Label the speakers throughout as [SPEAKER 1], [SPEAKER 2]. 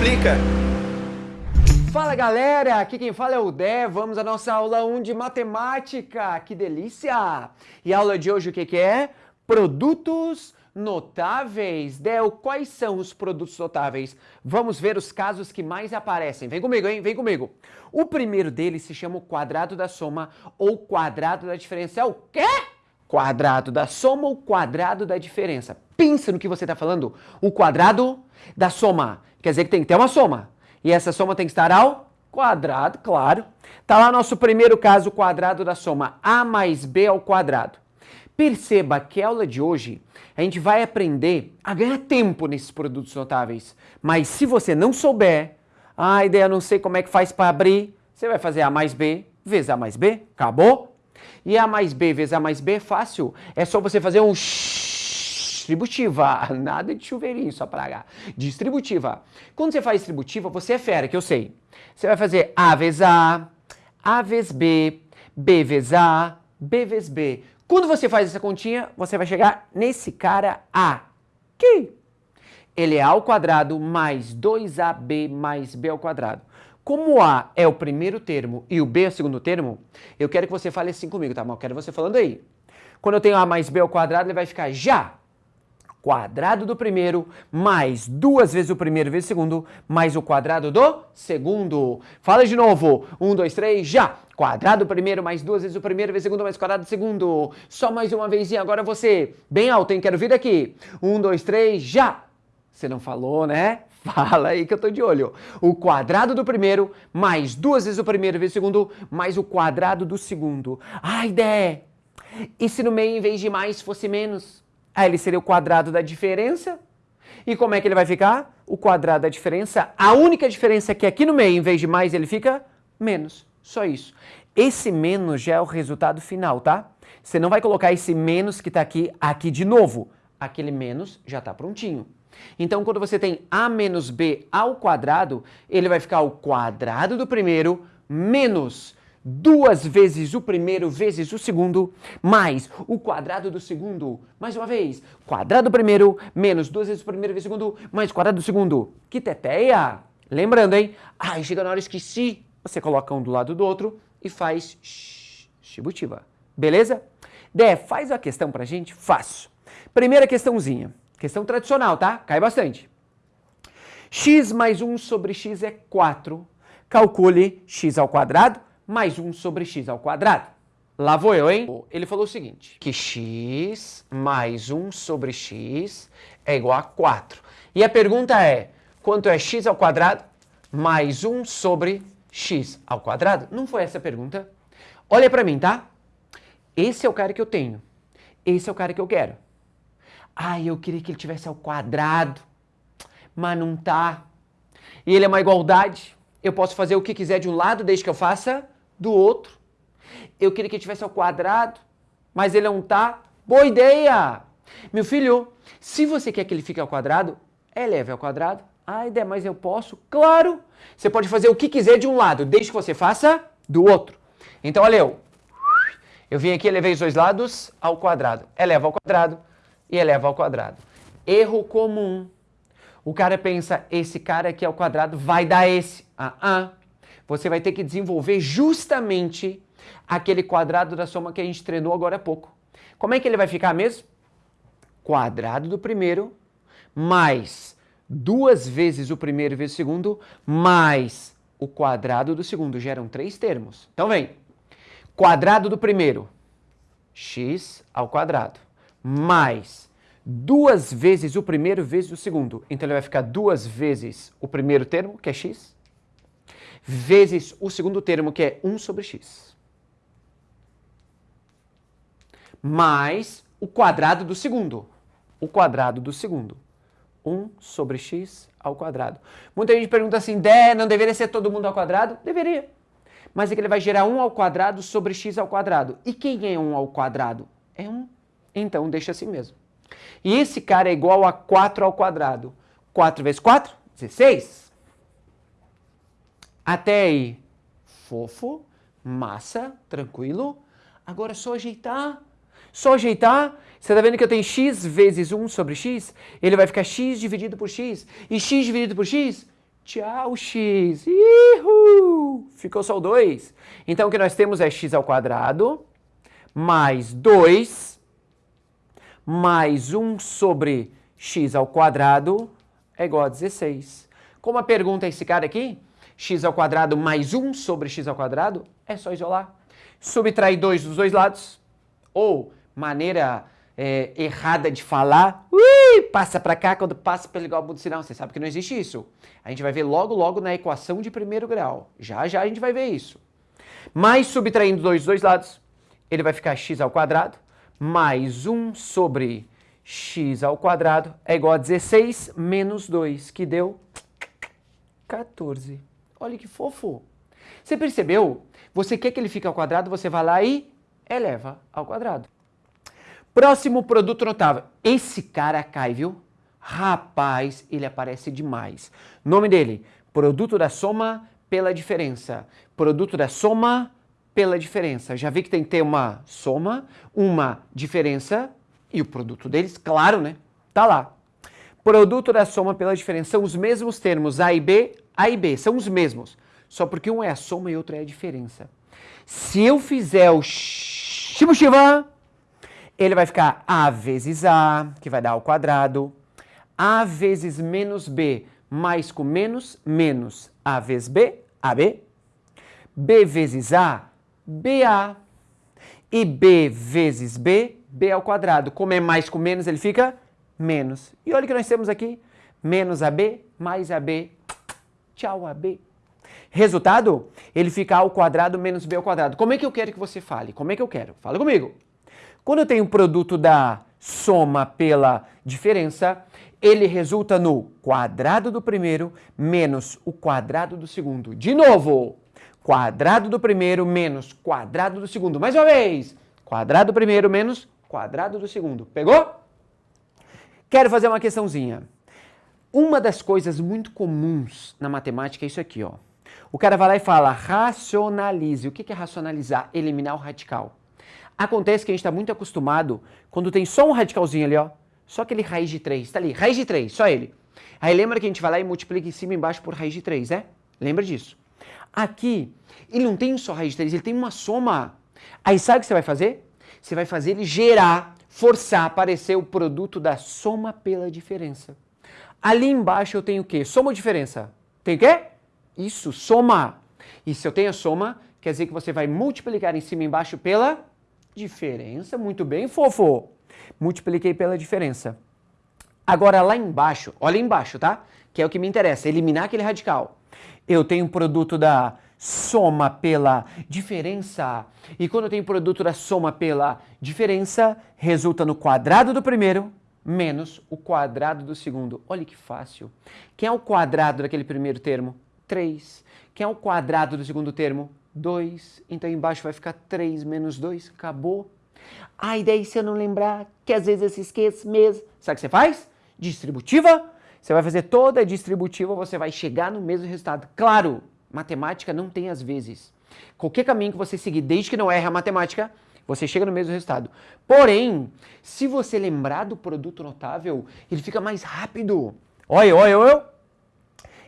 [SPEAKER 1] explica.
[SPEAKER 2] Fala galera, aqui quem fala é o Dé, vamos à nossa aula 1 de matemática, que delícia! E a aula de hoje o que, que é? Produtos notáveis. Del, quais são os produtos notáveis? Vamos ver os casos que mais aparecem. Vem comigo, hein? Vem comigo. O primeiro deles se chama o quadrado da soma ou quadrado da diferença. É o quê? Quadrado da soma ou quadrado da diferença. Pensa no que você está falando. O quadrado da soma. Quer dizer que tem que ter uma soma. E essa soma tem que estar ao quadrado, claro. Tá lá nosso primeiro caso, o quadrado da soma a mais b ao quadrado. Perceba que a aula de hoje a gente vai aprender a ganhar tempo nesses produtos notáveis. Mas se você não souber, a ideia não sei como é que faz para abrir, você vai fazer a mais b vezes a mais b, acabou? E a mais b vezes a mais b é fácil, é só você fazer um distributiva, nada de chuveirinho só para H, distributiva. Quando você faz distributiva, você é fera, que eu sei. Você vai fazer A vezes A, A vezes B, B vezes A, B vezes B. Quando você faz essa continha, você vai chegar nesse cara A, que ele é A ao quadrado mais 2AB mais B ao quadrado. Como A é o primeiro termo e o B é o segundo termo, eu quero que você fale assim comigo, tá? Mas eu quero você falando aí. Quando eu tenho A mais B ao quadrado, ele vai ficar já quadrado do primeiro mais duas vezes o primeiro vezes o segundo mais o quadrado do segundo. Fala de novo. Um, dois, três, já. Quadrado do primeiro mais duas vezes o primeiro vezes o segundo mais quadrado do segundo. Só mais uma vez e agora você. Bem alto, hein? Quero vir aqui. Um, dois, três, já. Você não falou, né? Fala aí que eu tô de olho. O quadrado do primeiro mais duas vezes o primeiro vezes o segundo mais o quadrado do segundo. Ai, Dé! E se no meio, em vez de mais, fosse menos? Aí ele seria o quadrado da diferença. E como é que ele vai ficar? O quadrado da diferença. A única diferença é que aqui no meio, em vez de mais, ele fica menos. Só isso. Esse menos já é o resultado final, tá? Você não vai colocar esse menos que está aqui, aqui de novo. Aquele menos já está prontinho. Então, quando você tem a menos b ao quadrado, ele vai ficar o quadrado do primeiro menos duas vezes o primeiro vezes o segundo, mais o quadrado do segundo. Mais uma vez, quadrado do primeiro menos duas vezes o primeiro vezes o segundo, mais quadrado do segundo. Que teteia! Lembrando, hein? Ai, chega na hora, esqueci. Você coloca um do lado do outro e faz distributiva. Beleza? Dé, faz a questão pra gente? Faço. Primeira questãozinha. Questão tradicional, tá? Cai bastante. x mais 1 sobre x é 4. Calcule x ao quadrado mais 1 sobre x ao quadrado. Lá vou eu, hein? Ele falou o seguinte, que x mais 1 sobre x é igual a 4. E a pergunta é, quanto é x ao quadrado mais 1 sobre x ao quadrado? Não foi essa a pergunta? Olha para mim, tá? Esse é o cara que eu tenho. Esse é o cara que eu quero. Ai, eu queria que ele tivesse ao quadrado, mas não tá. E ele é uma igualdade. Eu posso fazer o que quiser de um lado desde que eu faça do outro. Eu queria que ele tivesse ao quadrado, mas ele não tá. Boa ideia! Meu filho, se você quer que ele fique ao quadrado, eleve ao quadrado. Ah, ideia, mas eu posso? Claro! Você pode fazer o que quiser de um lado, desde que você faça do outro. Então, olha eu. Eu vim aqui, elevei os dois lados ao quadrado. Eleva ao quadrado e eleva ao quadrado. Erro comum. O cara pensa, esse cara aqui ao quadrado vai dar esse. Ah, ah você vai ter que desenvolver justamente aquele quadrado da soma que a gente treinou agora há pouco. Como é que ele vai ficar mesmo? Quadrado do primeiro mais duas vezes o primeiro vezes o segundo mais o quadrado do segundo. Geram três termos. Então vem. Quadrado do primeiro, x ao quadrado, mais duas vezes o primeiro vezes o segundo. Então ele vai ficar duas vezes o primeiro termo, que é x, vezes o segundo termo, que é 1 sobre x. Mais o quadrado do segundo. O quadrado do segundo. 1 sobre x ao quadrado. Muita gente pergunta assim, Dé, não deveria ser todo mundo ao quadrado? Deveria. Mas é que ele vai gerar 1 ao quadrado sobre x ao quadrado. E quem é 1 ao quadrado? É 1. Então, deixa assim mesmo. E esse cara é igual a 4 ao quadrado. 4 vezes 4? 16. Até aí, fofo, massa, tranquilo. Agora é só ajeitar. Só ajeitar. Você está vendo que eu tenho x vezes 1 sobre x? Ele vai ficar x dividido por x. E x dividido por x? Tchau, x. Ihu! Ficou só o 2. Então, o que nós temos é x ao quadrado mais 2 mais 1 sobre x ao quadrado é igual a 16. Como a pergunta é esse cara aqui, x ao quadrado mais 1 sobre x ao quadrado, é só isolar. Subtrair 2 dos dois lados, ou maneira é, errada de falar, ui, passa para cá quando passa pelo igual do sinal. Você sabe que não existe isso. A gente vai ver logo, logo na equação de primeiro grau. Já, já a gente vai ver isso. Mais subtraindo 2 dos dois lados, ele vai ficar x ao quadrado mais 1 sobre x ao quadrado é igual a 16 menos 2, que deu 14. Olha que fofo. Você percebeu? Você quer que ele fique ao quadrado, você vai lá e eleva ao quadrado. Próximo produto notável. Esse cara cai, viu? Rapaz, ele aparece demais. Nome dele, produto da soma pela diferença. Produto da soma pela diferença. Já vi que tem que ter uma soma, uma diferença e o produto deles, claro, né? Tá lá. Produto da soma pela diferença são os mesmos termos A e B, A e B, são os mesmos. Só porque um é a soma e outro é a diferença. Se eu fizer o Shimushiva, ele vai ficar A vezes A, que vai dar ao quadrado, A vezes menos B, mais com menos, menos A vezes B, AB, B vezes A, BA. E B vezes B, B ao quadrado. Como é mais com menos, ele fica menos. E olha o que nós temos aqui. Menos AB mais AB. Tchau, AB. Resultado, ele fica A ao quadrado menos B ao quadrado. Como é que eu quero que você fale? Como é que eu quero? Fala comigo. Quando eu tenho o produto da soma pela diferença, ele resulta no quadrado do primeiro menos o quadrado do segundo. De novo, quadrado do primeiro menos quadrado do segundo. Mais uma vez, quadrado do primeiro menos quadrado do segundo. Pegou? Quero fazer uma questãozinha. Uma das coisas muito comuns na matemática é isso aqui, ó. O cara vai lá e fala, racionalize. O que é racionalizar? Eliminar o radical. Acontece que a gente está muito acostumado quando tem só um radicalzinho ali, ó. Só aquele raiz de 3, tá ali, raiz de 3, só ele. Aí lembra que a gente vai lá e multiplica em cima e embaixo por raiz de 3, né? Lembra disso. Aqui, ele não tem só raiz de 3, ele tem uma soma. Aí sabe o que você vai fazer? Você vai fazer ele gerar, forçar aparecer o produto da soma pela diferença. Ali embaixo eu tenho o quê? Soma ou diferença? Tem o quê? Isso, soma. E se eu tenho a soma, quer dizer que você vai multiplicar em cima e embaixo pela diferença. Muito bem, fofo. Multipliquei pela diferença. Agora lá embaixo, olha embaixo, tá? Que é o que me interessa, eliminar aquele radical eu tenho produto da soma pela diferença. E quando tenho produto da soma pela diferença, resulta no quadrado do primeiro menos o quadrado do segundo. Olha que fácil. Quem é o quadrado daquele primeiro termo? 3. Quem é o quadrado do segundo termo? 2. Então embaixo vai ficar 3 menos 2. Acabou. A ideia, se eu não lembrar, que às vezes eu se esqueço mesmo. Sabe o que você faz? Distributiva você vai fazer toda a distributiva, você vai chegar no mesmo resultado. Claro, matemática não tem às vezes. Qualquer caminho que você seguir, desde que não erre a matemática, você chega no mesmo resultado. Porém, se você lembrar do produto notável, ele fica mais rápido. Olha, olha, olha.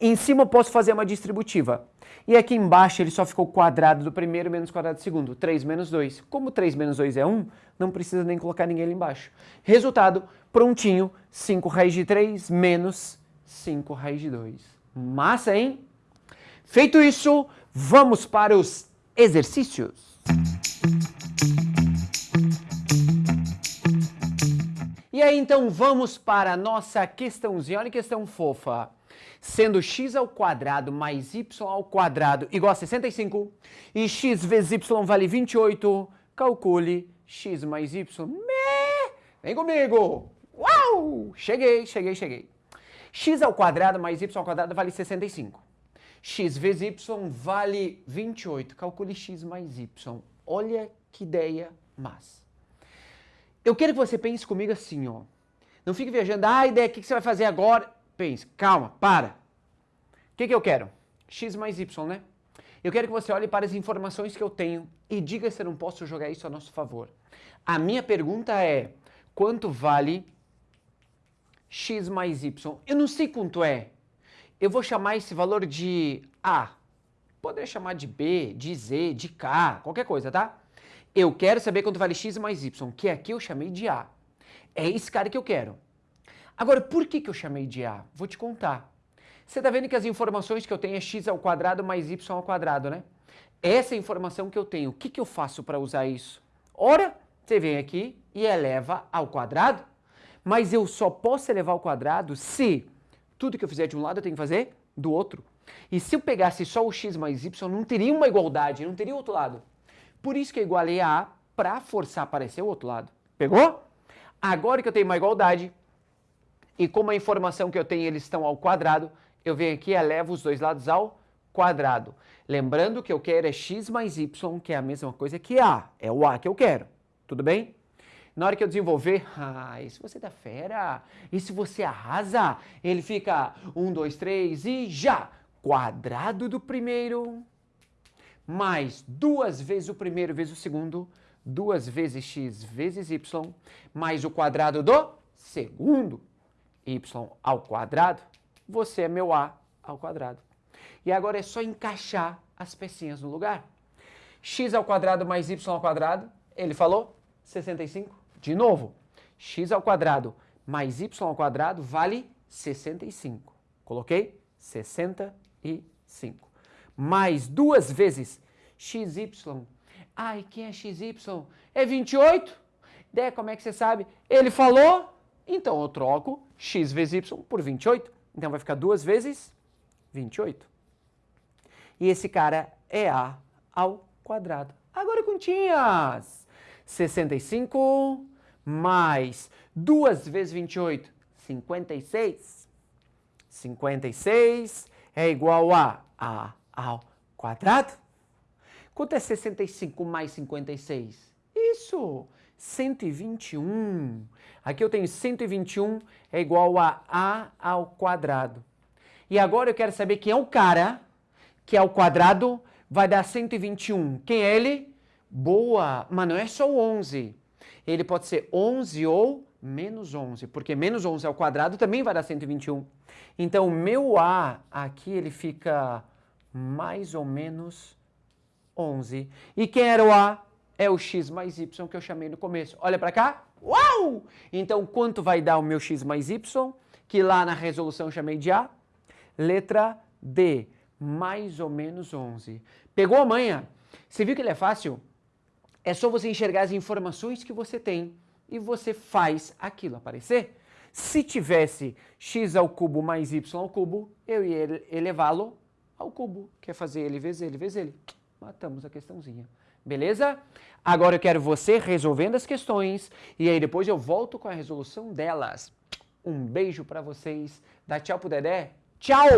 [SPEAKER 2] Em cima eu posso fazer uma distributiva. E aqui embaixo ele só ficou quadrado do primeiro menos quadrado do segundo. 3 menos 2. Como 3 menos 2 é 1, não precisa nem colocar ninguém ali embaixo. Resultado, prontinho, 5 raiz de 3 menos 5 raiz de 2. Massa, hein? Feito isso, vamos para os exercícios. Aí, então, vamos para a nossa questãozinha. Olha que questão fofa sendo x ao quadrado mais y ao quadrado igual a 65 e x vezes y vale 28, calcule x mais y. Me... Vem comigo! Uau! Cheguei, cheguei, cheguei. x ao quadrado mais y ao quadrado vale 65. x vezes y vale 28. Calcule x mais y. Olha que ideia massa. Eu quero que você pense comigo assim, ó. Não fique viajando, ah, ideia, o que você vai fazer agora? Pense, calma, para. O que, que eu quero? X mais Y, né? Eu quero que você olhe para as informações que eu tenho e diga se eu não posso jogar isso a nosso favor. A minha pergunta é, quanto vale x mais y? Eu não sei quanto é. eu vou chamar esse valor de A. Poderia chamar de B, de Z, de K, qualquer coisa, tá? Eu quero saber quanto vale x mais y, que aqui eu chamei de A. É esse cara que eu quero. Agora, por que, que eu chamei de A? Vou te contar. Você está vendo que as informações que eu tenho é x ao quadrado mais y ao quadrado, né? Essa é informação que eu tenho. O que, que eu faço para usar isso? Ora, você vem aqui e eleva ao quadrado, mas eu só posso elevar ao quadrado se tudo que eu fizer de um lado eu tenho que fazer do outro. E se eu pegasse só o x mais y, não teria uma igualdade, não teria outro lado. Por isso que eu igualei a A para forçar a aparecer o outro lado. Pegou? Agora que eu tenho uma igualdade, e como a informação que eu tenho eles estão ao quadrado, eu venho aqui e elevo os dois lados ao quadrado. Lembrando que eu quero é x mais y, que é a mesma coisa que A. É o A que eu quero. Tudo bem? Na hora que eu desenvolver, ah, e se você dá fera, e se você arrasa, ele fica 1, 2, 3 e já! Quadrado do primeiro, mais duas vezes o primeiro vezes o segundo, duas vezes x vezes y, mais o quadrado do segundo, y ao quadrado, você é meu a ao quadrado. E agora é só encaixar as pecinhas no lugar. x ao quadrado mais y ao quadrado, ele falou 65. De novo, x ao quadrado mais y ao quadrado vale 65. Coloquei 65. Mais duas vezes xy. Ai, quem é xy? É 28? Dé, como é que você sabe? Ele falou, então eu troco x vezes y por 28. Então vai ficar duas vezes 28. E esse cara é a ao quadrado. Agora continhas. 65 mais 2 vezes 28, 56. 56 é igual a a ao quadrado. Quanto é 65 mais 56? Isso, 121. Aqui eu tenho 121 é igual a a ao quadrado. E agora eu quero saber quem é o cara que ao quadrado vai dar 121. Quem é ele? Boa, mas não é só o 11. Ele pode ser 11 ou menos 11, porque menos 11 ao quadrado também vai dar 121. Então, o meu A aqui ele fica mais ou menos 11. E quem era o A? É o x mais y que eu chamei no começo. Olha para cá. Uau! Então, quanto vai dar o meu x mais y? Que lá na resolução eu chamei de A. Letra D, mais ou menos 11. Pegou a manha? Você viu que ele é fácil? É só você enxergar as informações que você tem e você faz aquilo aparecer. Se tivesse x ao cubo mais y ao cubo, eu ia elevá-lo ao cubo, que é fazer ele vezes ele vezes ele. Matamos a questãozinha. Beleza? Agora eu quero você resolvendo as questões e aí depois eu volto com a resolução delas. Um beijo para vocês. Dá tchau pro Dedé. Tchau!